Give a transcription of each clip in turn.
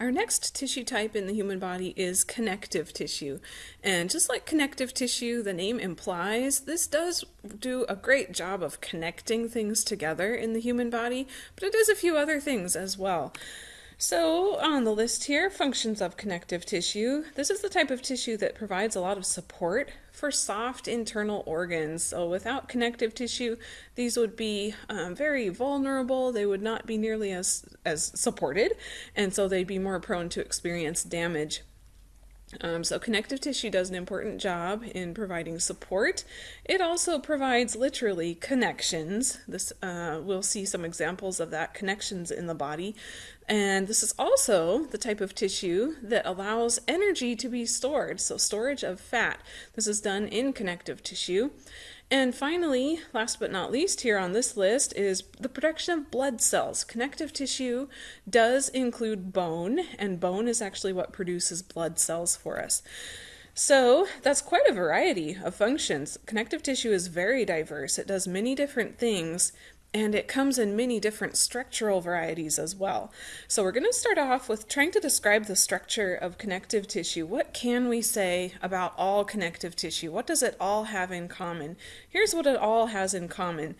Our next tissue type in the human body is connective tissue. And just like connective tissue, the name implies, this does do a great job of connecting things together in the human body, but it does a few other things as well. So on the list here, functions of connective tissue. This is the type of tissue that provides a lot of support for soft internal organs. So without connective tissue, these would be um, very vulnerable. They would not be nearly as, as supported, and so they'd be more prone to experience damage um, so connective tissue does an important job in providing support. It also provides literally connections. This uh, we'll see some examples of that connections in the body. And this is also the type of tissue that allows energy to be stored. So storage of fat. This is done in connective tissue. And finally, last but not least here on this list is the production of blood cells. Connective tissue does include bone, and bone is actually what produces blood cells for us. So that's quite a variety of functions. Connective tissue is very diverse. It does many different things and it comes in many different structural varieties as well. So we're going to start off with trying to describe the structure of connective tissue. What can we say about all connective tissue? What does it all have in common? Here's what it all has in common.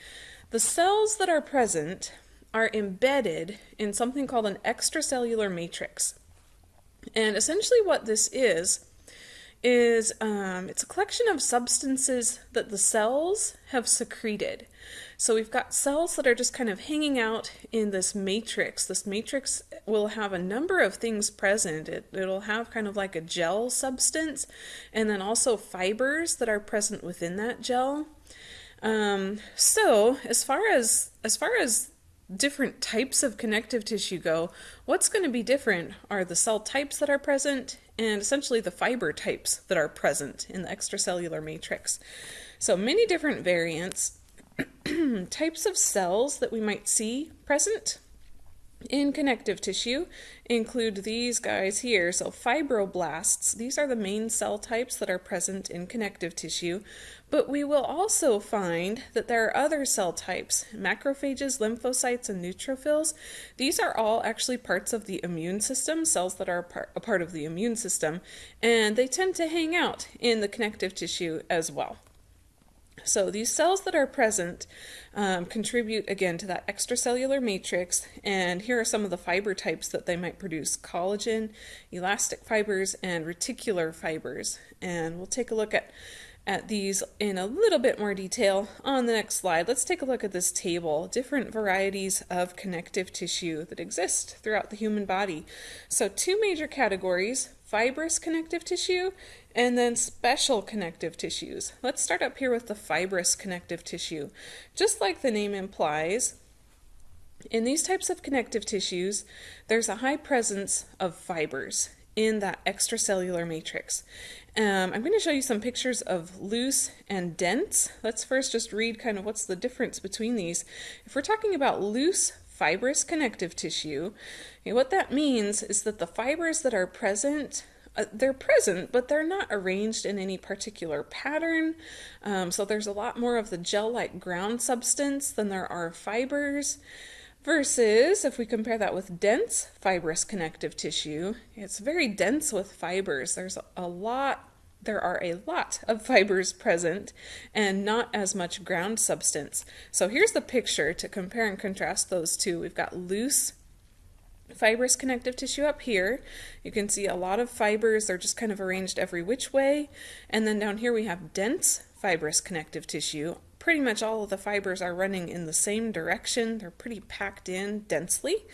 The cells that are present are embedded in something called an extracellular matrix. And essentially what this is, is um, it's a collection of substances that the cells have secreted. So we've got cells that are just kind of hanging out in this matrix. This matrix will have a number of things present. It, it'll have kind of like a gel substance and then also fibers that are present within that gel. Um, so as far as as far as different types of connective tissue go, what's going to be different are the cell types that are present and essentially the fiber types that are present in the extracellular matrix. So many different variants, types of cells that we might see present in connective tissue include these guys here. So fibroblasts, these are the main cell types that are present in connective tissue, but we will also find that there are other cell types, macrophages, lymphocytes, and neutrophils. These are all actually parts of the immune system, cells that are a part of the immune system, and they tend to hang out in the connective tissue as well. So these cells that are present um, contribute again to that extracellular matrix and here are some of the fiber types that they might produce collagen, elastic fibers, and reticular fibers and we'll take a look at at these in a little bit more detail on the next slide. Let's take a look at this table, different varieties of connective tissue that exist throughout the human body. So two major categories, fibrous connective tissue and then special connective tissues. Let's start up here with the fibrous connective tissue. Just like the name implies, in these types of connective tissues, there's a high presence of fibers in that extracellular matrix. Um, I'm going to show you some pictures of loose and dense. Let's first just read kind of what's the difference between these. If we're talking about loose fibrous connective tissue, okay, what that means is that the fibers that are present uh, they're present, but they're not arranged in any particular pattern. Um, so there's a lot more of the gel-like ground substance than there are fibers. Versus, if we compare that with dense fibrous connective tissue, it's very dense with fibers. There's a lot, there are a lot of fibers present and not as much ground substance. So here's the picture to compare and contrast those two. We've got loose fibrous connective tissue up here. You can see a lot of fibers, they're just kind of arranged every which way. And then down here we have dense fibrous connective tissue. Pretty much all of the fibers are running in the same direction. They're pretty packed in densely.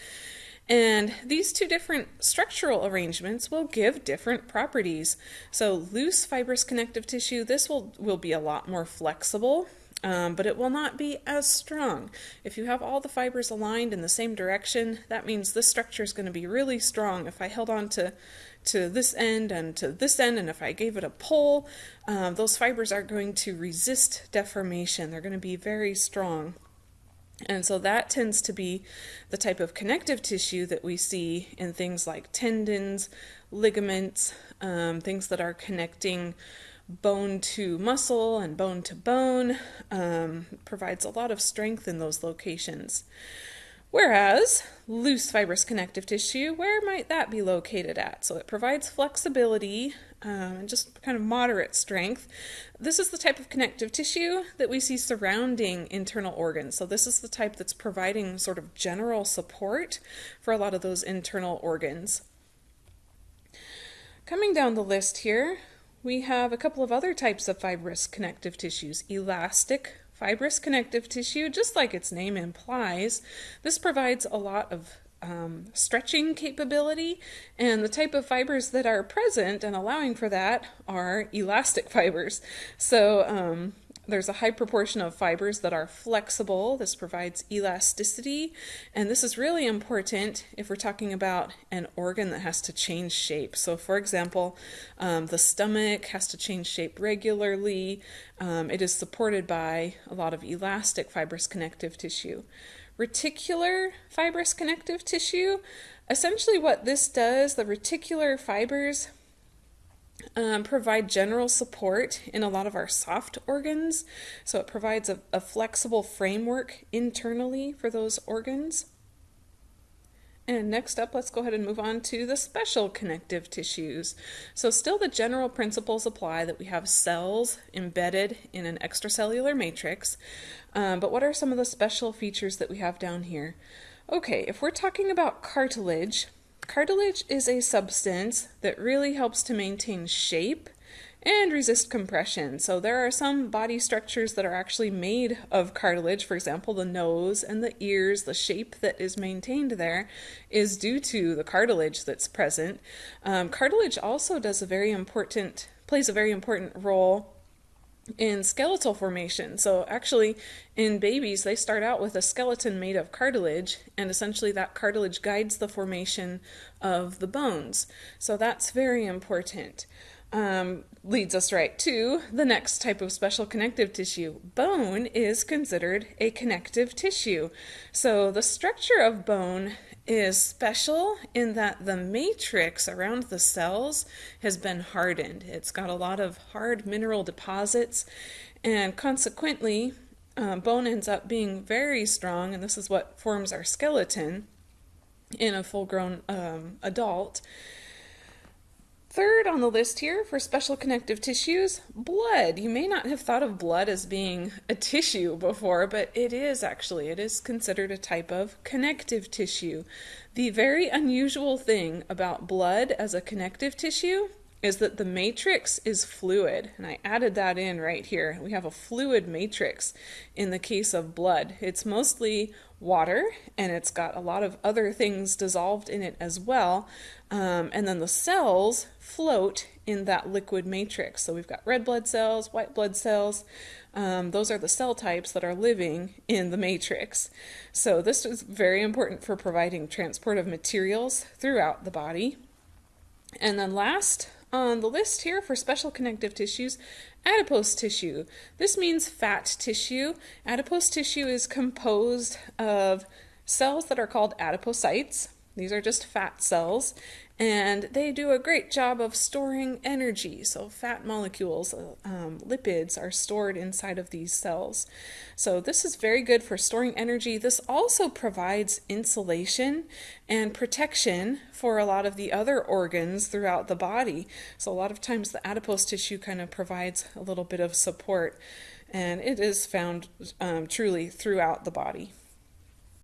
And these two different structural arrangements will give different properties. So loose fibrous connective tissue, this will, will be a lot more flexible um, but it will not be as strong. If you have all the fibers aligned in the same direction, that means this structure is going to be really strong. If I held on to, to this end and to this end, and if I gave it a pull, um, those fibers are going to resist deformation. They're going to be very strong. And so that tends to be the type of connective tissue that we see in things like tendons, ligaments, um, things that are connecting bone to muscle and bone to bone, um, provides a lot of strength in those locations. Whereas loose fibrous connective tissue, where might that be located at? So it provides flexibility um, and just kind of moderate strength. This is the type of connective tissue that we see surrounding internal organs. So this is the type that's providing sort of general support for a lot of those internal organs. Coming down the list here, we have a couple of other types of fibrous connective tissues. Elastic fibrous connective tissue, just like its name implies, this provides a lot of um, stretching capability, and the type of fibers that are present and allowing for that are elastic fibers. So um, there's a high proportion of fibers that are flexible. This provides elasticity, and this is really important if we're talking about an organ that has to change shape. So, for example, um, the stomach has to change shape regularly. Um, it is supported by a lot of elastic fibrous connective tissue. Reticular fibrous connective tissue, essentially what this does, the reticular fibers um, provide general support in a lot of our soft organs. So it provides a, a flexible framework internally for those organs. And next up, let's go ahead and move on to the special connective tissues. So still the general principles apply that we have cells embedded in an extracellular matrix, um, but what are some of the special features that we have down here? Okay, if we're talking about cartilage, Cartilage is a substance that really helps to maintain shape and resist compression. So there are some body structures that are actually made of cartilage. For example, the nose and the ears, the shape that is maintained there is due to the cartilage that's present. Um, cartilage also does a very important, plays a very important role in skeletal formation. So actually in babies they start out with a skeleton made of cartilage and essentially that cartilage guides the formation of the bones. So that's very important. Um, leads us right to the next type of special connective tissue. Bone is considered a connective tissue. So the structure of bone is special in that the matrix around the cells has been hardened. It's got a lot of hard mineral deposits, and consequently, uh, bone ends up being very strong, and this is what forms our skeleton in a full grown um, adult. Third on the list here for special connective tissues, blood. You may not have thought of blood as being a tissue before, but it is actually. It is considered a type of connective tissue. The very unusual thing about blood as a connective tissue is that the matrix is fluid, and I added that in right here. We have a fluid matrix in the case of blood. It's mostly water, and it's got a lot of other things dissolved in it as well, um, and then the cells float in that liquid matrix. So we've got red blood cells, white blood cells. Um, those are the cell types that are living in the matrix. So this is very important for providing transport of materials throughout the body. And then last on the list here for special connective tissues, adipose tissue. This means fat tissue. Adipose tissue is composed of cells that are called adipocytes. These are just fat cells, and they do a great job of storing energy. So, fat molecules, um, lipids, are stored inside of these cells. So, this is very good for storing energy. This also provides insulation and protection for a lot of the other organs throughout the body. So, a lot of times the adipose tissue kind of provides a little bit of support, and it is found um, truly throughout the body.